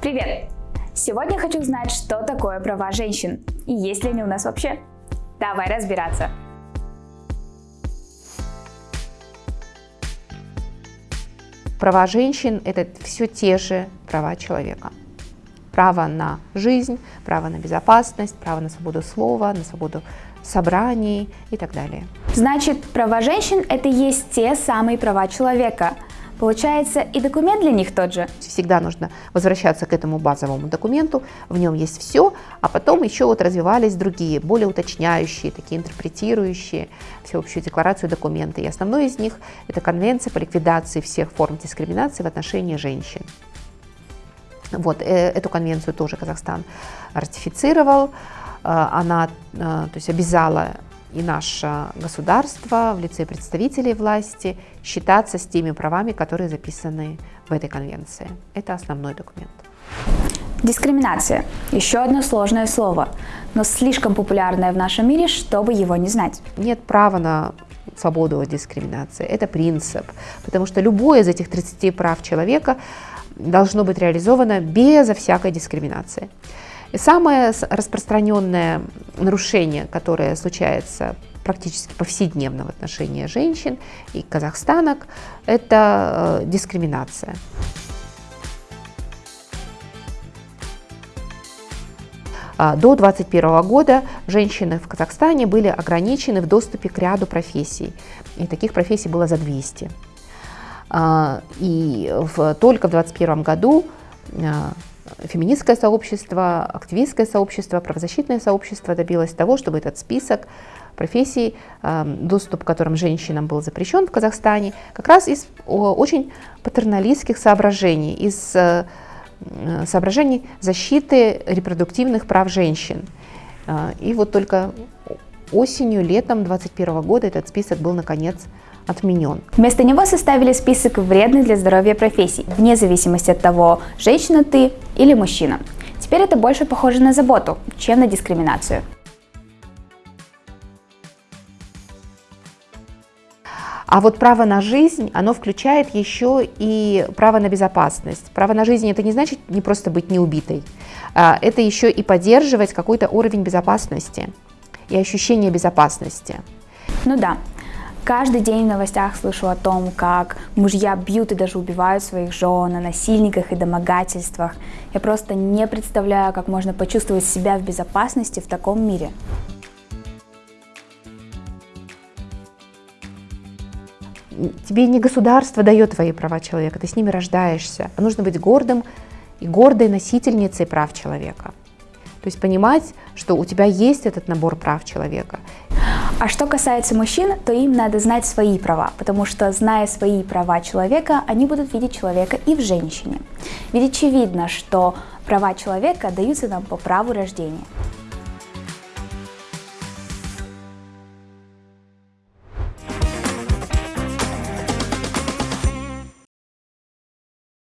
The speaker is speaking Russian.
Привет! Сегодня хочу узнать, что такое права женщин и есть ли они у нас вообще. Давай разбираться. Права женщин – это все те же права человека. Право на жизнь, право на безопасность, право на свободу слова, на свободу собраний и так далее. Значит, права женщин – это есть те самые права человека. Получается, и документ для них тот же. Всегда нужно возвращаться к этому базовому документу, в нем есть все, а потом еще вот развивались другие, более уточняющие, такие интерпретирующие всеобщую декларацию документы. И основной из них – это Конвенция по ликвидации всех форм дискриминации в отношении женщин. Вот, э, эту конвенцию тоже Казахстан ратифицировал. Э, она э, то есть обязала и наше государство в лице представителей власти считаться с теми правами, которые записаны в этой конвенции. Это основной документ. Дискриминация – еще одно сложное слово, но слишком популярное в нашем мире, чтобы его не знать. Нет права на свободу от дискриминации. Это принцип, потому что любое из этих 30 прав человека должно быть реализовано безо всякой дискриминации. Самое распространенное нарушение, которое случается практически повседневно в отношении женщин и казахстанок, это э, дискриминация. А, до 2021 года женщины в Казахстане были ограничены в доступе к ряду профессий, и таких профессий было за 200. А, и в, только в 2021 году а, феминистское сообщество, активистское сообщество, правозащитное сообщество добилось того, чтобы этот список профессий, доступ к которым женщинам был запрещен в Казахстане, как раз из очень патерналистских соображений, из э, соображений защиты репродуктивных прав женщин. А, и вот только осенью, летом 2021 года этот список был наконец отменен. Вместо него составили список вредных для здоровья профессий, вне зависимости от того, женщина ты или мужчина. Теперь это больше похоже на заботу, чем на дискриминацию. А вот право на жизнь, оно включает еще и право на безопасность. Право на жизнь это не значит не просто быть неубитой, а это еще и поддерживать какой-то уровень безопасности и ощущение безопасности. Ну да, Каждый день в новостях слышу о том, как мужья бьют и даже убивают своих жен, о насильниках и домогательствах. Я просто не представляю, как можно почувствовать себя в безопасности в таком мире. Тебе не государство дает твои права человека, ты с ними рождаешься. А нужно быть гордым и гордой носительницей прав человека. То есть понимать, что у тебя есть этот набор прав человека. А что касается мужчин, то им надо знать свои права, потому что, зная свои права человека, они будут видеть человека и в женщине. Ведь очевидно, что права человека даются нам по праву рождения.